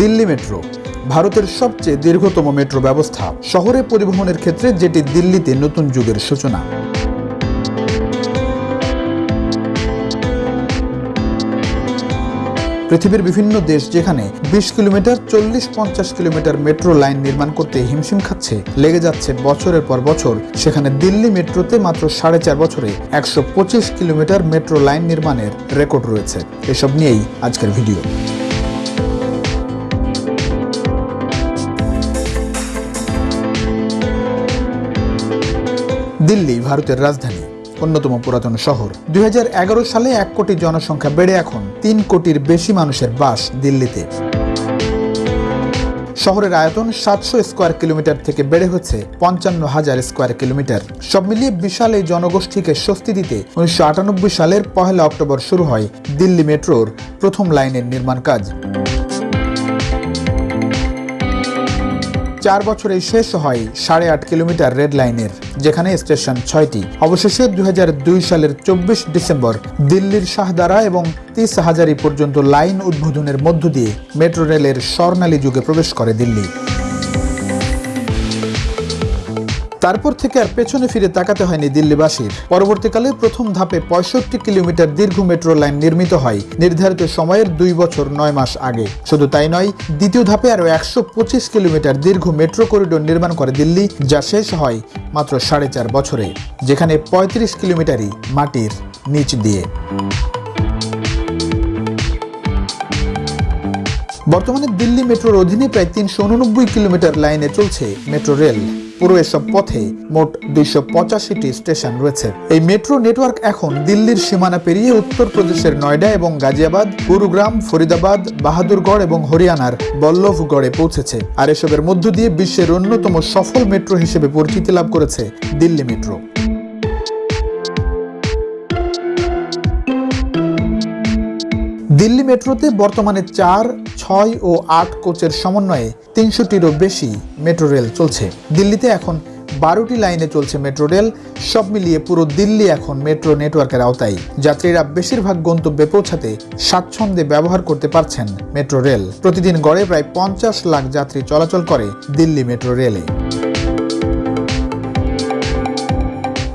Delhi metro, ভারতের সবচেয়ে দীর্ঘতম মেট্রো ব্যবস্থা। শহরে পরিবহনের ক্ষেত্রে যেটি দিল্লিতে নতুন যুগের সূচনা। পৃথিবীর বিভিন্ন দেশ যেখানে বিশ কিলোমিটার, চল্লিশ পঞ্চাশ কিলোমিটার মেট্রো লাইন নির্মাণ করতে হিমশিম খাচ্ছে, লেগে যাচ্ছে বছরের পর বছর। সেখানে দিল্লি মেট্রোতে মাত্র সাড়ে চার বছরে একশো পঁচিশ কিলোমিটার মেট্রো লাইন নির্মাণের রেকর্ড রয়েছে। এসব নিয়েই আজকের ভিডিও। দিল্লি, ভারতের রাজধানী, অন্যতম পুরাতন শহর। দুই হাজার এগারো সালে এক কোটি জনসংখ্যা বেড়ে এখন তিন কোটির বেশি মানুষের বাস দিল্লিতে। শহরের আয়তন সাতশো স্কোয়ার কিলোমিটার থেকে বেড়ে হচ্ছে পঞ্চান্ন হাজার স্কোয়ার কিলোমিটার। সব মিলিয়ে বিশাল এই জনগোষ্ঠীকে স্বস্তি দিতে উনিশশো আটানব্বই সালের পহেলা অক্টোবর শুরু হয় দিল্লি মেট্রোর প্রথম লাইনের নির্মাণ কাজ। চার বছরে শেষ হয় সাড়ে আট কিলোমিটার রেড লাইনের, যেখানে স্টেশন ছয়টি। অবশেষে দু হাজার দুই সালের চব্বিশ ডিসেম্বর দিল্লির শাহদারা এবং তিস হাজারি পর্যন্ত লাইন উদ্বোধনের মধ্য দিয়ে মেট্রো রেলের স্বর্ণালী যুগে প্রবেশ করে দিল্লি। তারপর থেকে আর পেছনে ফিরে তাকাতে হয়নি দিল্লিবাসীর। পরবর্তীকালে প্রথম ধাপে পঁয়ষট্টি কিলোমিটার দীর্ঘ মেট্রো লাইন নির্মিত হয়, নির্ধারিত সময়ের দুই বছর নয় মাস আগে। শুধু তাই নয়, দ্বিতীয় ধাপে আরও একশো পঁচিশ কিলোমিটার দীর্ঘ মেট্রো করিডোর নির্মাণ করে দিল্লি, যা শেষ হয় মাত্র সাড়ে চার বছরে, যেখানে পঁয়ত্রিশ কিলোমিটারই মাটির নিচ দিয়ে। বর্তমানে দিল্লি মেট্রোর অধীনে প্রায় তিনশো উননব্বই কিলোমিটার লাইনে চলছে মেট্রো রেল। পুরো এসব পথে মোট দুইশো পঁচাশিটি স্টেশন রয়েছে। এই মেট্রো নেটওয়ার্ক এখন দিল্লির সীমানা পেরিয়ে উত্তরপ্রদেশের নয়ডা এবং গাজিয়াবাদ, গুরুগ্রাম, ফরিদাবাদ, বাহাদুরগড় এবং হরিয়ানার বল্লভগড়ে পৌঁছেছে। আর এসবের মধ্য দিয়ে বিশ্বের অন্যতম সফল মেট্রো হিসেবে পরিচিতি লাভ করেছে দিল্লি মেট্রো। দিল্লি মেট্রোতে বর্তমানে চার, ছয় ও আট কোচের সমন্বয়ে তিনশোটিরও বেশি মেট্রো রেল চলছে। দিল্লিতে এখন বারোটি লাইনে চলছে মেট্রো রেল, সব মিলিয়ে পুরো দিল্লি এখন মেট্রো নেটওয়ার্কের আওতায়। যাত্রীরা বেশিরভাগ গন্তব্যে পৌঁছাতে স্বাচ্ছন্দ্যে ব্যবহার করতে পারছেন মেট্রো রেল। প্রতিদিন গড়ে প্রায় পঞ্চাশ লাখ যাত্রী চলাচল করে দিল্লি মেট্রো রেলে।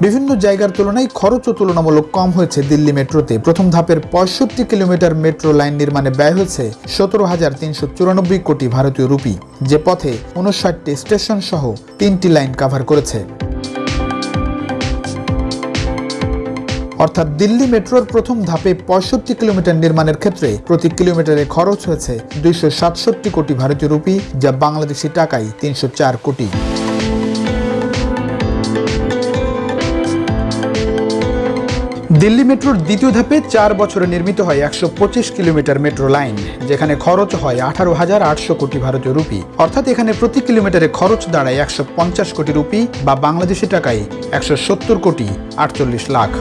বিভিন্ন জায়গার তুলনায় খরচও তুলনামূলক কম হয়েছে দিল্লি মেট্রোতে। প্রথম ধাপের পঁয়ষট্টি কিলোমিটার মেট্রো লাইন নির্মাণে ব্যয় হয়েছে সতেরো হাজার তিনশো চুরানব্বই কোটি ভারতীয় রুপি, যে পথে উনষাটটি স্টেশন সহ তিনটি লাইন কাভার করেছে। অর্থাৎ দিল্লি মেট্রোর প্রথম ধাপে পঁয়ষট্টি কিলোমিটার নির্মাণের ক্ষেত্রে প্রতি কিলোমিটারে খরচ হয়েছে দুইশো সাতষট্টি কোটি ভারতীয় রুপি, যা বাংলাদেশি টাকায় তিনশো চার কোটি। দিল্লি মেট্রোর দ্বিতীয় ধাপে চার বছরে নির্মিত হয় একশো পঁচিশ কিলোমিটার মেট্রো লাইন, যেখানে খরচ হয় আঠারো হাজার আটশো কোটি ভারতীয় রুপি। অর্থাৎ এখানে প্রতি কিলোমিটারে খরচ দাঁড়ায় একশো পঞ্চাশ কোটি রুপি বা বাংলাদেশি টাকায় একশো সত্তর কোটি আটচল্লিশ লাখ।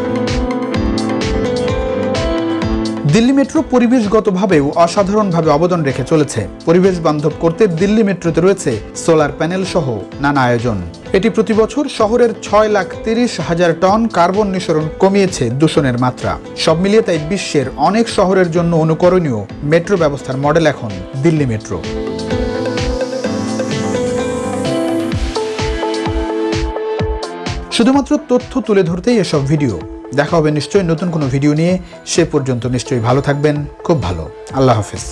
দিল্লি মেট্রো পরিবেশগতভাবেও অসাধারণভাবে অবদান রেখে চলেছে। পরিবেশ বান্ধব করতে দিল্লি মেট্রোতে রয়েছে সোলার প্যানেল সহ নানা আয়োজন। এটি প্রতি বছর শহরের ছয় লাখ তিরিশ হাজার টন কার্বন নিঃসরণ কমিয়েছে দূষণের মাত্রা। সব মিলিয়ে তাই বিশ্বের অনেক শহরের জন্য অনুকরণীয় মেট্রো ব্যবস্থার মডেল এখন দিল্লি মেট্রো। শুধুমাত্র তথ্য তুলে ধরতেই এসব ভিডিও। দেখা হবে নিশ্চয়ই নতুন কোনো ভিডিও নিয়ে। সে পর্যন্ত নিশ্চয়ই ভালো থাকবেন। খুব ভালো। আল্লাহ হাফিজ।